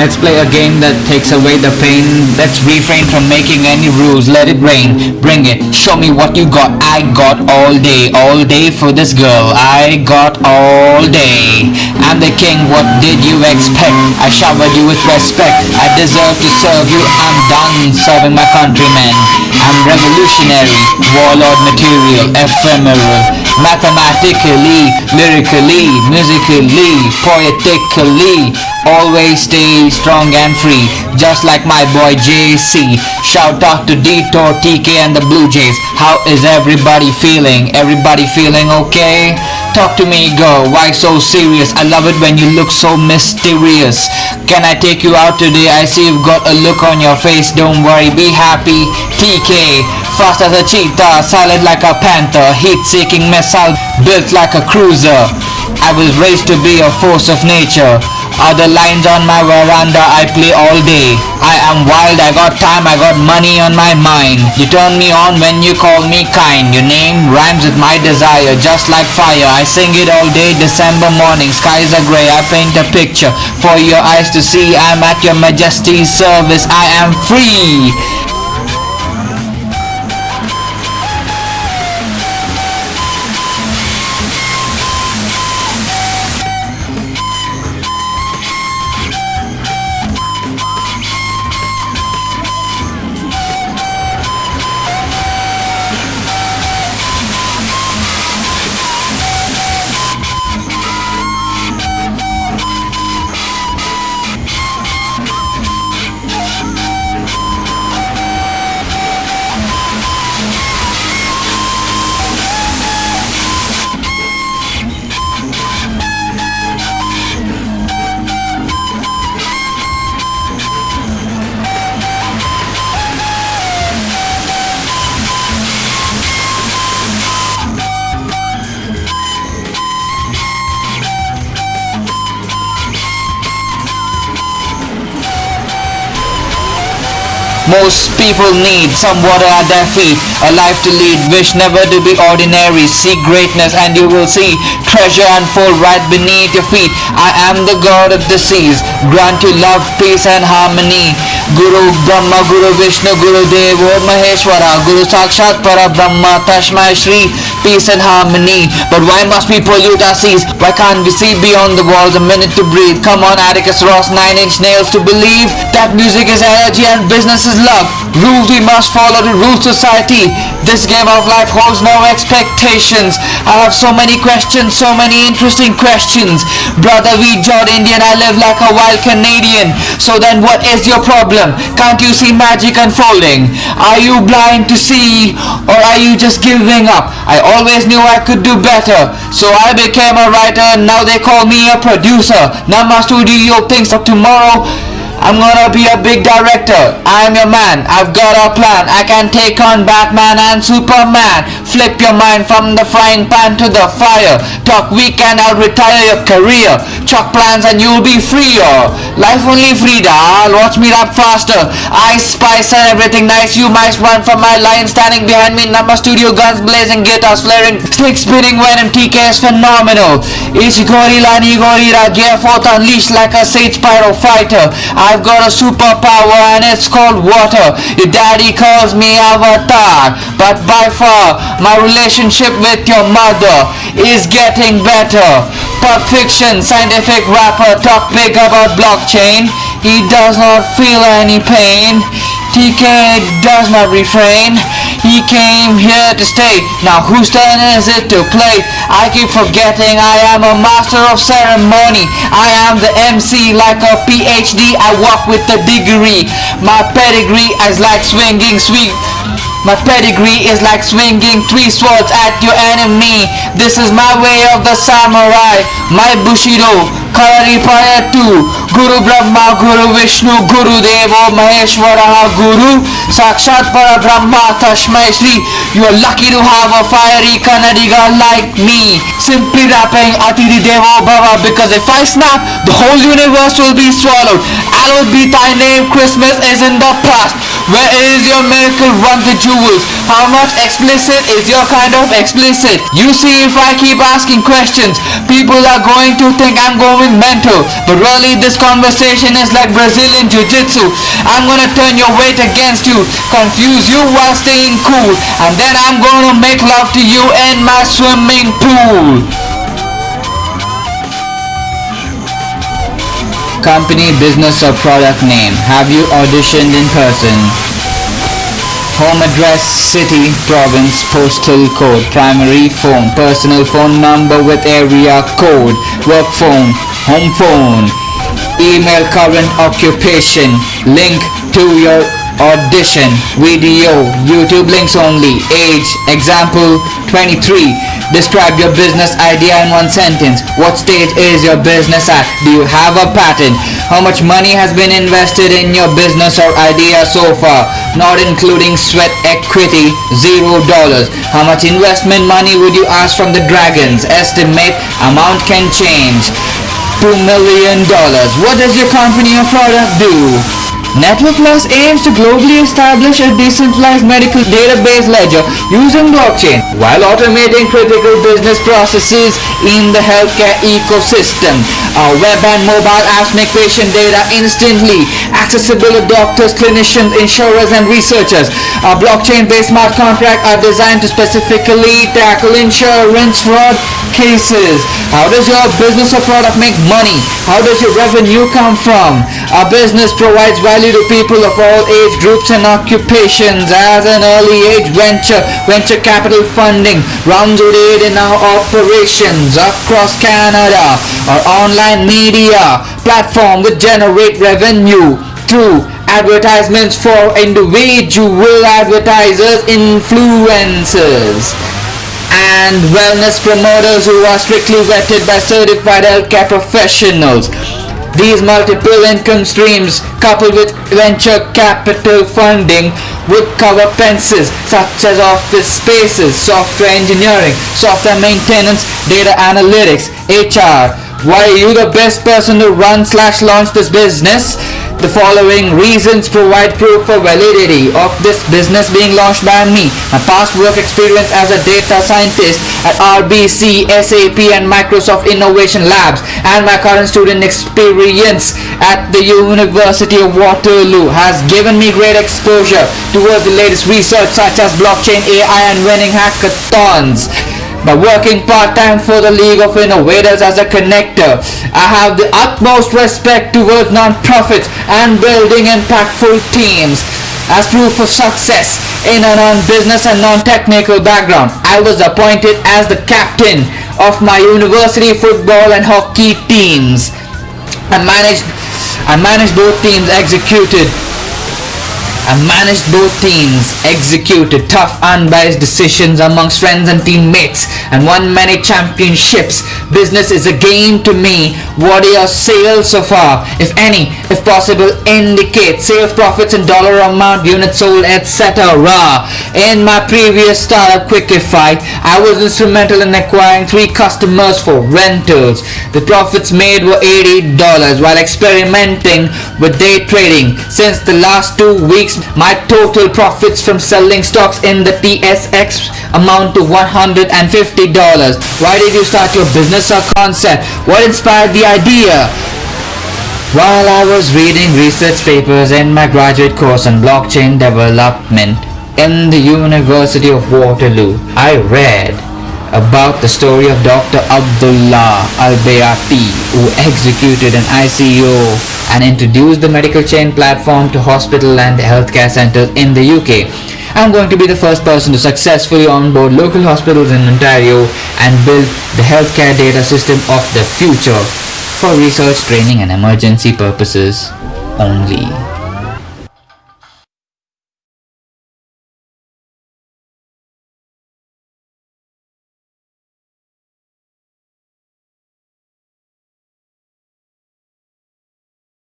Let's play a game that takes away the pain. Let's refrain from making any rules. Let it rain. Bring it. Show me what you got. I got all day. All day for this girl. I got all day. I'm the king. What did you expect? I showered you with respect. I deserve to serve you. I'm done serving my countrymen. I'm revolutionary. Warlord material. Ephemeral. Mathematically, lyrically, musically, poetically, always stay strong and free, just like my boy JC. Shout out to Detour, TK and the Blue Jays. How is everybody feeling? Everybody feeling okay? Talk to me, girl. Why so serious? I love it when you look so mysterious. Can I take you out today? I see you've got a look on your face. Don't worry, be happy. TK, fast as a cheetah, silent like a panther, heat-seeking missile, built like a cruiser. I was raised to be a force of nature. Other lines on my veranda I play all day. I am wild, I got time, I got money on my mind. You turn me on when you call me kind. Your name rhymes with my desire, just like fire. I sing it all day, December morning. Skies are grey, I paint a picture for your eyes to see. I'm at your majesty's service, I am free. Most people need some water at their feet, a life to lead, wish never to be ordinary, seek greatness and you will see treasure unfold right beneath your feet. I am the God of the seas, grant you love, peace and harmony. Guru Brahma, Guru Vishnu, Guru Devo Maheshwara, Guru Sakshat Para Brahma, Tashmai Shri, peace and harmony. But why must we pollute our seas? Why can't we see beyond the walls a minute to breathe? Come on Atticus Ross, 9 inch nails to believe that music is energy and business is love. Rules we must follow to rule society. This game of life holds no expectations. I have so many questions, so many interesting questions. Brother, we Jod Indian, I live like a wild Canadian. So then what is your problem? Can't you see magic unfolding? Are you blind to see or are you just giving up? I always knew I could do better. So I became a writer and now they call me a producer. Now my studio thinks of tomorrow I'm gonna be a big director. I'm your man. I've got a plan. I can take on Batman and Superman. Flip your mind from the frying pan to the fire. Talk weak and I'll retire your career. Chalk plans and you'll be freer. Life only Frida. I'll watch me rap faster. Ice, spice and everything nice. You might run from my line standing behind me. Number studio guns blazing, guitars flaring. Slick spinning venom. TK is phenomenal. Ishigori Lani Gorira. Gear forth unleashed like a sage pyro fighter. I've got a superpower and it's called water. Your daddy calls me Avatar, but by far my relationship with your mother is getting better. Pulp fiction, scientific rapper talk big about blockchain. He does not feel any pain. TK does not refrain. He came here to stay. Now whose turn is it to play? I keep forgetting I am a master of ceremony. I am the MC like a PhD. I walk with a degree. My pedigree is like swinging sweet. My pedigree is like swinging three swords at your enemy. This is my way of the samurai. My Bushido, Kalaripayattu. Guru Brahma, Guru Vishnu, Guru Devo, Maheshwara, Guru. Sakshat Para Brahma, Tashmai Shri. You are lucky to have a fiery Kannadiga like me. Simply rapping Atithi Devo Bhava because if I snap, the whole universe will be swallowed. Hallowed be thy name, Christmas is in the past. Where is your miracle run the jewels? How much explicit is your kind of explicit? You see, if I keep asking questions, people are going to think I'm going mental. But really, this conversation is like Brazilian Jiu-Jitsu. I'm gonna turn your weight against you, confuse you while staying cool, and then I'm gonna make love to you in my swimming pool. Company, business or product name. Have you auditioned in person? Home address, city, province, postal code, primary phone, personal phone number with area code, work phone, home phone, email, current occupation, link to your audition, video, YouTube links only, age, example 23. Describe your business idea in one sentence. What stage is your business at? Do you have a patent? How much money has been invested in your business or idea so far? Not including sweat equity, zero dollars. How much investment money would you ask from the dragons? Estimate amount can change. $2 million. What does your company or product do? Network Plus aims to globally establish a decentralized medical database ledger using blockchain while automating critical business processes in the healthcare ecosystem. Our web and mobile apps make patient data instantly accessible to doctors, clinicians, insurers, and researchers. Our blockchain-based smart contracts are designed to specifically tackle insurance fraud cases. How does your business or product make money? How does your revenue come from? Our business provides value value to people of all age groups and occupations as an early age venture. Venture capital funding rounds would aid in our operations across Canada. Our online media platform would generate revenue through advertisements for individual advertisers, influencers and wellness promoters who are strictly vetted by certified healthcare professionals. These multiple income streams coupled with venture capital funding would cover pences such as office spaces, software engineering, software maintenance, data analytics, HR. Why are you the best person to run slash launch this business? The following reasons provide proof for validity of this business being launched by me. My past work experience as a data scientist at RBC, SAP and Microsoft Innovation Labs and my current student experience at the University of Waterloo has given me great exposure towards the latest research such as blockchain, AI and winning hackathons by working part-time for the League of Innovators as a connector. I have the utmost respect towards non-profits and building impactful teams. As proof of success in a non-business and non-technical background, I was appointed as the captain of my university football and hockey teams. I managed I managed both teams executed I managed both teams, executed tough unbiased decisions amongst friends and teammates, and won many championships. Business is a game to me. What are your sales so far? If any, if possible, indicate sales profits in dollar amount, units sold, etc. In my previous startup Quickify, I was instrumental in acquiring three customers for rentals. The profits made were $80 while experimenting with day trading. Since the last two weeks my total profits from selling stocks in the TSX amount to $150. Why did you start your business or concept? What inspired the idea? While I was reading research papers in my graduate course on blockchain development in the University of Waterloo, I read about the story of Dr. Abdullah Albeyatti who executed an ICO and introduced the medical chain platform to hospital and healthcare centers in the UK. I'm going to be the first person to successfully onboard local hospitals in Ontario and build the healthcare data system of the future for research, training and emergency purposes only.